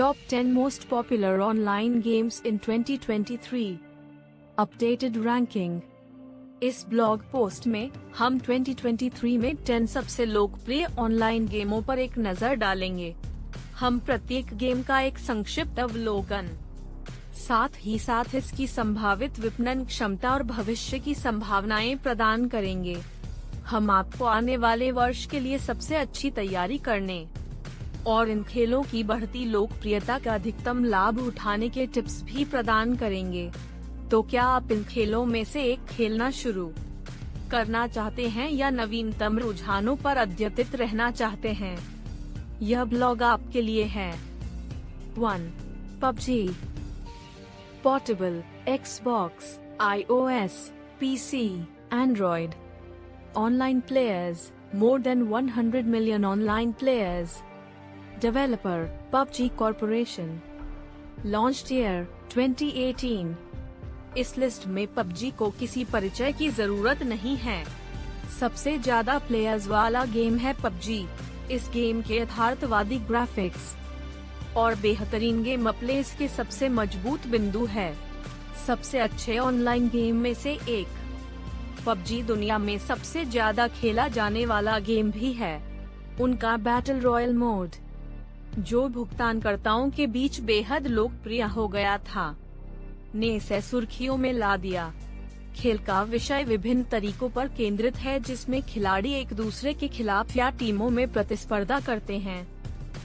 Top 10 Most Popular Online Games in 2023 Updated Ranking. इस blog post में हम 2023 में 10 सबसे लोकप्रिय ऑनलाइन गेमों पर एक नज़र डालेंगे। हम प्रत्येक गेम का एक संक्षिप्त अवलोकन। साथ ही साथ इसकी संभावित विपणन क्षमता और भविष्य की संभावनाएँ प्रदान करेंगे। हम आपको आने वाले वर्ष के लिए सबसे अच्छी तैयारी करने। और इन खेलों की बढ़ती लोकप्रियता का अधिकतम लाभ उठाने के टिप्स भी प्रदान करेंगे। तो क्या आप इन खेलों में से एक खेलना शुरू करना चाहते हैं या नवीनतम रुझानों पर अद्यतित रहना चाहते हैं? यह ब्लॉग आपके लिए है। One PUBG. Portable Xbox iOS, PC, Android online players more than 100 million online players. Developer, PUBG Corporation. Launched year 2018. इस लिस्ट में PUBG को किसी परिचय की ज़रूरत नहीं है सबसे ज़्यादा प्लेयर्स वाला गेम है PUBG। इस गेम के यथार्थवादी ग्राफिक्स और बेहतरीन गेम प्ले इसके सबसे मज़बूत बिंदु है सबसे अच्छे ऑनलाइन गेम में से एक पबजी दुनिया में सबसे ज़्यादा खेला जाने वाला गेम भी है उनका बैटल रॉयल मोड जो भुगतानकर्ताओं के बीच बेहद लोकप्रिय हो गया था, ने इसे सुर्खियों में ला दिया। खेल का विषय विभिन्न तरीकों पर केंद्रित है, जिसमें खिलाड़ी एक दूसरे के खिलाफ या टीमों में प्रतिस्पर्धा करते हैं।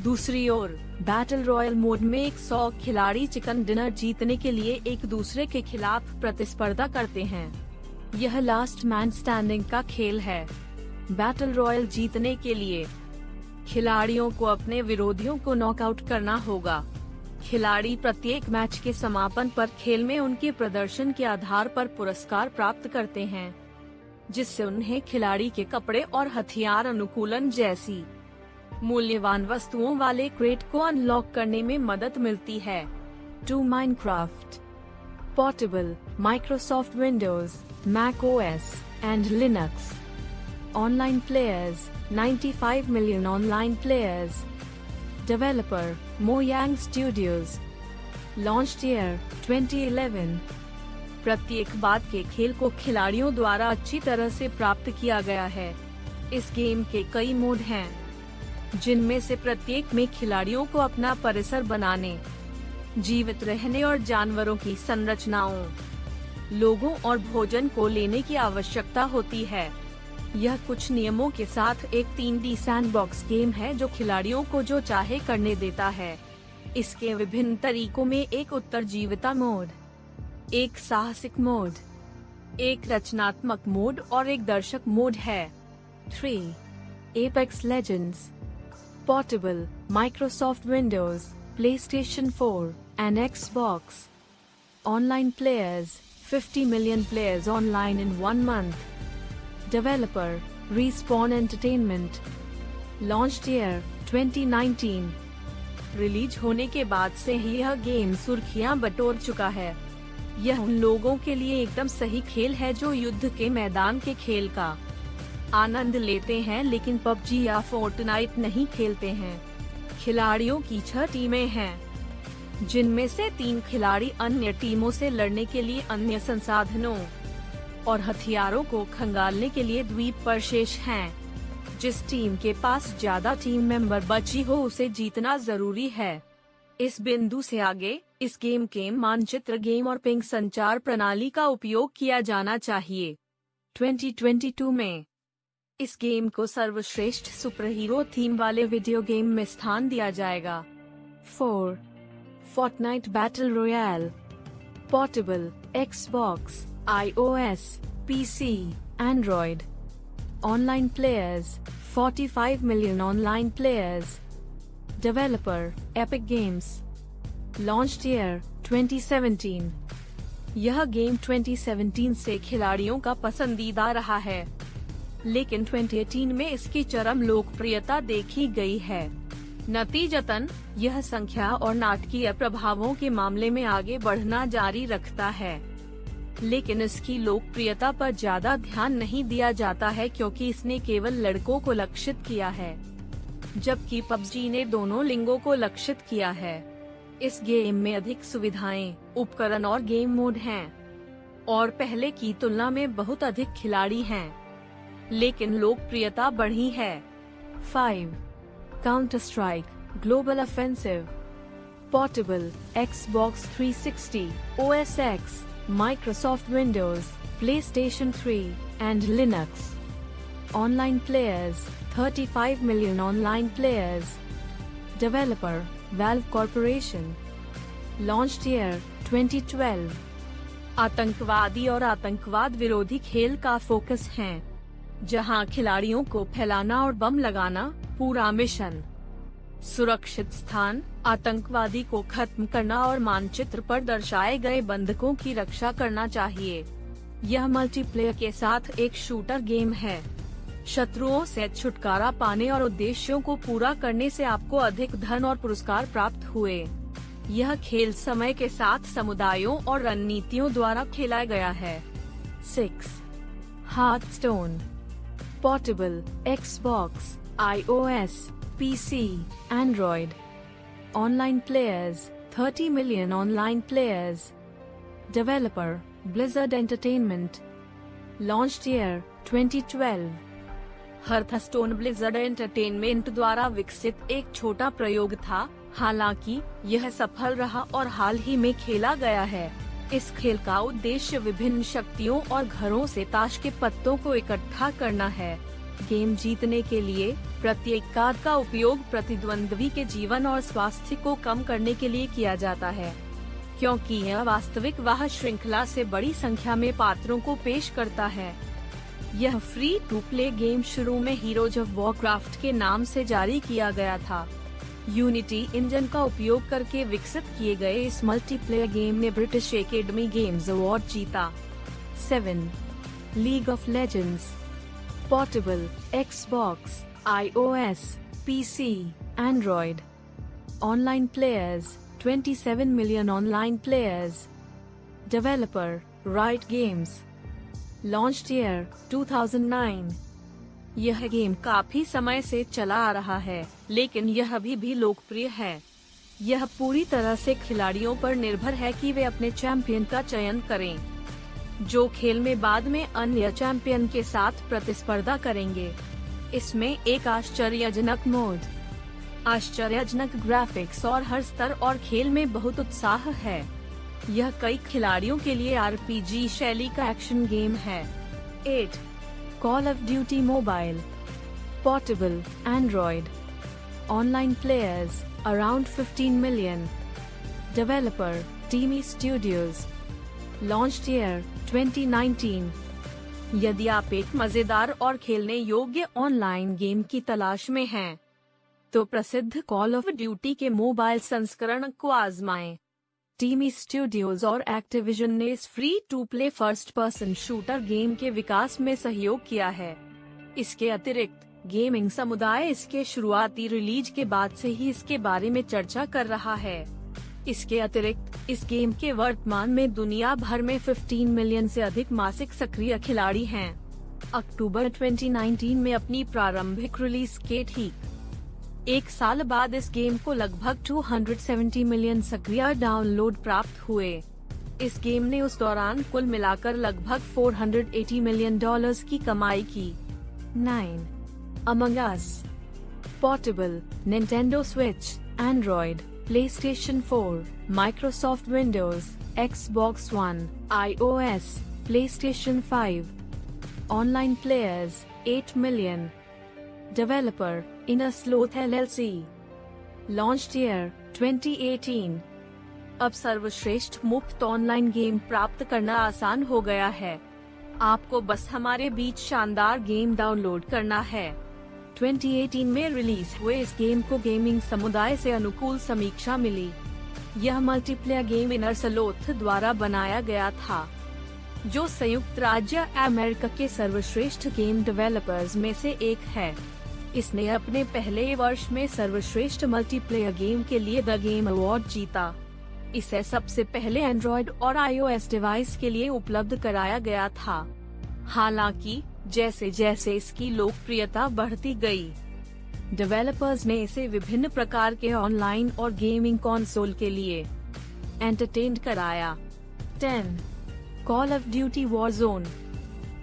दूसरी ओर बैटल रॉयल मोड में एक सौ खिलाड़ी चिकन डिनर जीतने के लिए एक दूसरे के खिलाफ प्रतिस्पर्धा करते हैं। यह लास्ट मैन स्टैंडिंग का खेल है। बैटल रॉयल जीतने के लिए खिलाड़ियों को अपने विरोधियों को नॉकआउट करना होगा। खिलाड़ी प्रत्येक मैच के समापन पर खेल में उनके प्रदर्शन के आधार पर पुरस्कार प्राप्त करते हैं, जिससे उन्हें खिलाड़ी के कपड़े और हथियार अनुकूलन जैसी मूल्यवान वस्तुओं वाले क्रेट को अनलॉक करने में मदद मिलती है। Two Minecraft portable Microsoft Windows Mac OS and Linux online players 95 million online players. Developer, Mojang Studios. Launched year, 2011. प्रत्येक बात के खेल को खिलाड़ियों द्वारा अच्छी तरह से प्राप्त किया गया है इस गेम के कई मोड हैं, जिनमें से प्रत्येक में खिलाड़ियों को अपना परिसर बनाने जीवित रहने और जानवरों की संरचनाओं लोगों और भोजन को लेने की आवश्यकता होती है यह कुछ नियमों के साथ एक तीन डी सैंडबॉक्स गेम है जो खिलाड़ियों को जो चाहे करने देता है। इसके विभिन्न तरीकों में एक उत्तर जीविता मोड एक साहसिक मोड एक रचनात्मक मोड और एक दर्शक मोड है। Three Apex Legends portable Microsoft Windows PlayStation four and Xbox online players 50 million players online in one month Developer, Respawn Entertainment. Launched year 2019. Release होने के बाद से ही यह गेम सुर्खियाँ बटोर चुका है यह उन लोगों के लिए एकदम सही खेल है जो युद्ध के मैदान के खेल का आनंद लेते हैं लेकिन पबजी या फोर्टनाइट नहीं खेलते हैं खिलाड़ियों की छह टीमें हैं जिनमें से तीन खिलाड़ी अन्य टीमों से लड़ने के लिए अन्य संसाधनों और हथियारों को खंगालने के लिए द्वीप पर शेष हैं। जिस टीम के पास ज़्यादा टीम मेंबर बची हो, उसे जीतना ज़रूरी है। इस बिंदु से आगे, इस गेम के मानचित्र गेम और पिंग संचार प्रणाली का उपयोग किया जाना चाहिए। 2022 में, इस गेम को सर्वश्रेष्ठ सुपर हीरो थीम वाले वीडियो गेम में स्थान दिया जाएगा। Four Fortnite battle royale portable Xbox iOS, PC, Android. Online players, 45 million online players. Developer, Epic Games. Launched year, 2017. यह गेम 2017 से खिलाड़ियों का पसंदीदा रहा है लेकिन 2018 में इसकी चरम लोकप्रियता देखी गई है नतीजतन यह संख्या और नाटकीय प्रभावों के मामले में आगे बढ़ना जारी रखता है लेकिन इसकी लोकप्रियता पर ज़्यादा ध्यान नहीं दिया जाता है क्योंकि इसने केवल लड़कों को लक्षित किया है जबकि पबजी ने दोनों लिंगों को लक्षित किया है। इस गेम में अधिक सुविधाएँ, उपकरण और गेम मोड हैं। और पहले की तुलना में बहुत अधिक खिलाड़ी हैं। लेकिन लोकप्रियता बढ़ी है। Five counter strike global offensive portable Xbox 360, OS X, Microsoft Windows, PlayStation 3, and Linux. Online players 35 million online players. Developer Valve Corporation. Launched year 2012. आतंकवादी और आतंकवाद विरोधी खेल का फोकस है जहाँ खिलाड़ियों को फैलाना और बम लगाना पूरा मिशन सुरक्षित स्थान आतंकवादी को खत्म करना और मानचित्र पर दर्शाए गए बंधकों की रक्षा करना चाहिए। यह मल्टीप्लेयर के साथ एक शूटर गेम है। शत्रुओं से छुटकारा पाने और उद्देश्यों को पूरा करने से आपको अधिक धन और पुरस्कार प्राप्त हुए। यह खेल समय के साथ समुदायों और रणनीतियों द्वारा खेला गया है। Six Hearthstone portable Xbox iOS PC, Android. Online players, 30 million online players. Developer, Blizzard Entertainment. Launched year, 2012. Hearthstone Blizzard entertainment द्वारा विकसित एक छोटा प्रयोग था हालाँकि यह सफल रहा और हाल ही में खेला गया है इस खेल का उद्देश्य विभिन्न शक्तियों और घरों से ताश के पत्तों को इकट्ठा करना है गेम जीतने के लिए प्रत्येक कार्ड का उपयोग प्रतिद्वंद्वी के जीवन और स्वास्थ्य को कम करने के लिए किया जाता है। क्योंकि यह वास्तविक वाह श्रृंखला से बड़ी संख्या में पात्रों को पेश करता है। यह फ्री टू प्ले गेम शुरू में हीरोज ऑफ़ वॉरक्राफ्ट के नाम से जारी किया गया था। यूनिटी इंजन का उपयोग करके विकसित किए गए इस मल्टीप्लेयर गेम ने ब्रिटिश एकेडमी गेम्स अवार्ड जीता। Seven League of Legends Portable, Xbox, iOS, PC, Android. Online players, 27 million online players. Developer, Riot Games. Launched year, 2009. यह गेम काफ़ी समय से चला आ रहा है लेकिन यह अभी भी लोकप्रिय है यह पूरी तरह से खिलाड़ियों पर निर्भर है कि वे अपने चैंपियन का चयन करें जो खेल में बाद में अन्य चैंपियन के साथ प्रतिस्पर्धा करेंगे। इसमें एक आश्चर्यजनक मोड, आश्चर्यजनक ग्राफिक्स और हर स्तर और खेल में बहुत उत्साह है। यह कई खिलाड़ियों के लिए आरपीजी शैली का एक्शन गेम है। Eight Call of Duty mobile portable Android online players around 15 million developer TiMi Studios launch year 2019 यदि आप एक मज़ेदार और खेलने योग्य ऑनलाइन गेम की तलाश में हैं, तो प्रसिद्ध कॉल ऑफ़ ड्यूटी के मोबाइल संस्करण को आजमाएँ। टीमी स्टूडियोज और एक्टिविजन ने इस free to play first person shooter game के विकास में सहयोग किया है। इसके अतिरिक्त गेमिंग समुदाय इसके शुरुआती रिलीज़ के बाद से ही इसके बारे में चर्चा कर रहा है। इसके अतिरिक्त, इस गेम के वर्तमान में दुनिया भर में 15 मिलियन से अधिक मासिक सक्रिय खिलाड़ी हैं। अक्टूबर 2019 में अपनी प्रारंभिक रिलीज़ के ठीक एक साल बाद इस गेम को लगभग 270 मिलियन सक्रिय डाउनलोड प्राप्त हुए। इस गेम ने उस दौरान कुल मिलाकर लगभग 480 मिलियन डॉलर्स की कमाई की। 9. Among Us. Portable Nintendo Switch Android PlayStation 4, Microsoft Windows, Xbox One, iOS, PlayStation 5. Online players, 8 million. Developer, Inner Sloth LLC. Launched year, 2018. अब सर्वश्रेष्ठ मुफ़्त ऑनलाइन गेम प्राप्त करना आसान हो गया है आपको बस हमारे बीच शानदार गेम डाउनलोड करना है 2018 में रिलीज़ हुए इस गेम को गेमिंग समुदाय से अनुकूल समीक्षा मिली। यह मल्टीप्लेयर गेम इनर सलोथ द्वारा बनाया गया था, जो संयुक्त राज्य अमेरिका के सर्वश्रेष्ठ गेम डेवलपर्स में से एक है। इसने अपने पहले वर्ष में सर्वश्रेष्ठ मल्टीप्लेयर गेम के लिए द गेम अवार्ड जीता। इसे सबसे पहले एंड्रॉइड और आईओएस डिवाइस के लिए उपलब्ध कराया गया था। हालाँकि जैसे जैसे इसकी लोकप्रियता बढ़ती गई। डेवलपर्स ने इसे विभिन्न प्रकार के ऑनलाइन और गेमिंग कॉन्सोल के लिए एंटरटेन कराया। Ten Call of Duty Warzone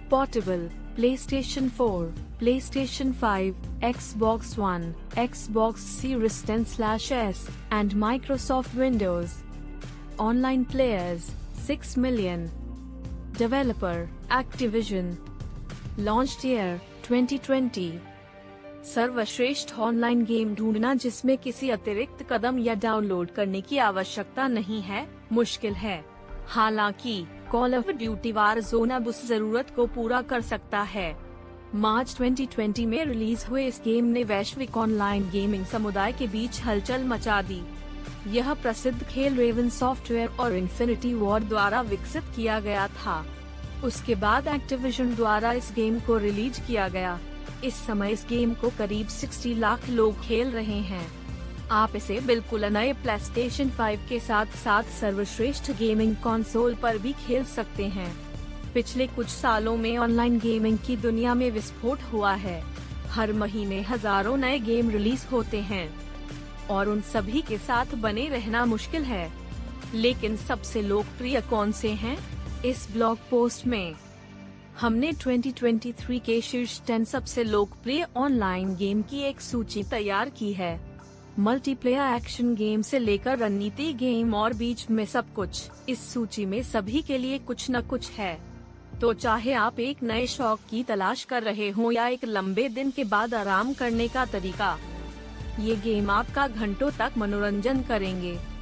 portable PlayStation four PlayStation five Xbox one Xbox series slash S and Microsoft Windows online players six million developer Activision Launched year 2020. सर्वश्रेष्ठ online game ढूंढना जिसमें किसी अतिरिक्त कदम या download करने की आवश्यकता नहीं है, मुश्किल है। हालाँकि Call of Duty Warzone अब उस ज़रूरत को पूरा कर सकता है। मार्च 2020 में रिलीज़ हुए इस गेम ने वैश्विक ऑनलाइन गेमिंग समुदाय के बीच हलचल मचा दी। यह प्रसिद्ध खेल रेवन सॉफ्टवेयर और इन्फिनिटी वॉर द्वारा विकसित किया गया था। उसके बाद एक्टिविजन द्वारा इस गेम को रिलीज़ किया गया। इस समय इस गेम को करीब 60 लाख लोग खेल रहे हैं। आप इसे बिल्कुल नए प्ले स्टेशन फाइव के साथ साथ सर्वश्रेष्ठ गेमिंग कंसोल पर भी खेल सकते हैं। पिछले कुछ सालों में ऑनलाइन गेमिंग की दुनिया में विस्फोट हुआ है। हर महीने हज़ारों नए गेम रिलीज़ होते हैं। और उन सभी के साथ बने रहना मुश्किल है। लेकिन सबसे लोकप्रिय कौन से हैं? इस ब्लॉग पोस्ट में। हमने 2023 के शीर्ष 10 सबसे लोकप्रिय ऑनलाइन गेम की एक सूची तैयार की है। मल्टीप्लेयर एक्शन गेम से लेकर रणनीति गेम और बीच में सब कुछ, इस सूची में सभी के लिए कुछ न कुछ है। तो चाहे आप एक नए शौक की तलाश कर रहे हो या एक लंबे दिन के बाद आराम करने का तरीका, ये गेम आपका घंटों तक मनोरंजन करेंगे।